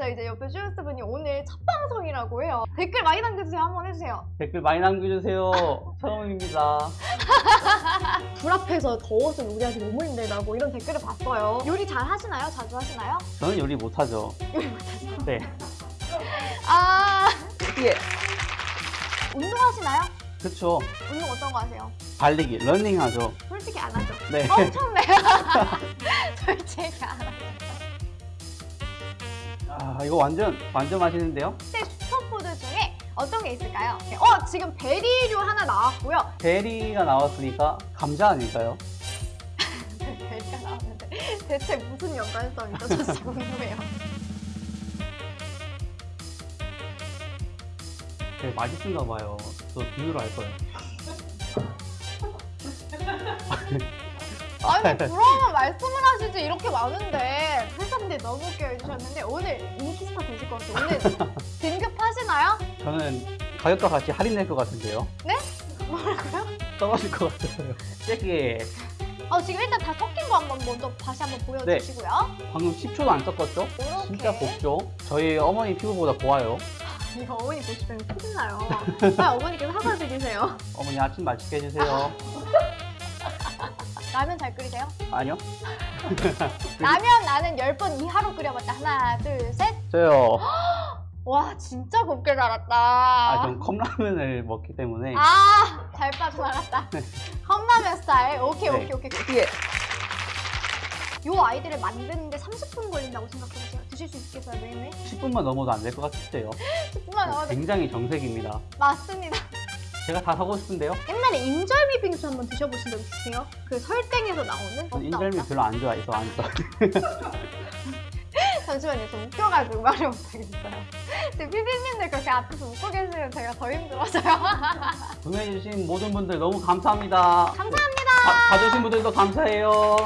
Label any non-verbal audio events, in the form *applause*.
자 이제 옆에 슈스 분이 오늘 첫 방송이라고 해요. 댓글 많이 남겨주세요. 한번 해주세요. 댓글 많이 남겨주세요. 처음입니다. *laughs* 불 앞에서 더워서 요리하기 너무 힘들다고 이런 댓글을 봤어요. 요리 잘 하시나요? 자주 하시나요? 저는 요리 못하죠. 요리 못하죠. 네. 아 예. 운동하시나요? 그쵸. 운동 어떤 거 하세요? 달리기, 러닝 하죠. 솔직히 안 하죠. 네. 엄청 네. *laughs* *laughs* 솔직히 안 하죠. 아, 이거 완전, 완전 맛있는데요? 근데 슈퍼푸드 중에 어떤 게 있을까요? 어 지금 베리류 하나 나왔고요. 베리가 나왔으니까 감자 아닐까요? *laughs* 베리가 나왔는데 대체 무슨 연관성이죠? 저 진짜 궁금해요. 되게 맛있은가 봐요. 저 비유를 할 거예요. *laughs* 아니 *laughs* 그러면 말씀을 하시지 이렇게 많은데 회사분들 너무 웃겨 해주셨는데 오늘 인기스타 되실 것 같아요. 오늘 *laughs* 등급하시나요? 저는 가격과 같이 할인될 것 같은데요? 네? 뭐라고요? 떨어질 것 같아요. 세게. *laughs* 어, 지금 일단 다 섞인 거 한번 먼저 다시 한번 보여주시고요. 방금 10초도 안 썼었죠? 이렇게. 진짜 곱죠? 저희 어머니 피부보다 고와요. 이거 어머니 보시면 큰일 나요. 빨리 어머니께서 사과 드리세요. 어머니 아침 맛있게 해주세요. 라면 잘 끓이세요? 아니요? *laughs* 라면 나는 10번 이하로 끓여봤다. 하나, 둘, 셋. 저요. *gasps* 와, 진짜 곱게 자랐다. 아, 전 컵라면을 먹기 때문에. 아, 잘 빠져나갔다. *laughs* 컵라면 스타일. 오케이, 네. 오케이, 오케이. 예. 요 아이들을 만드는데 30분 걸린다고 생각해보세요. 드실 수 있겠어요, 매일매일? 10분만 넘어도 안 될 것 같은데요. *laughs* 10분만 넘어도 굉장히 정색입니다. 맞습니다. 제가 다 사고 싶은데요? 옛날에 인절미 빙수 한번 드셔보신 적 있으세요? 그 설땡에서 나오는? 전 없다, 인절미 없다. 별로 안 좋아해서 안 좋아해요. *laughs* 잠시만요. 좀 웃겨가지고 말을 못하겠어요. 지금 피디님들 그렇게 앞에서 웃고 계시면 제가 더 힘들어져요. *laughs* 구매해주신 모든 분들 너무 감사합니다. 감사합니다. 봐- 봐주신 분들도 감사해요.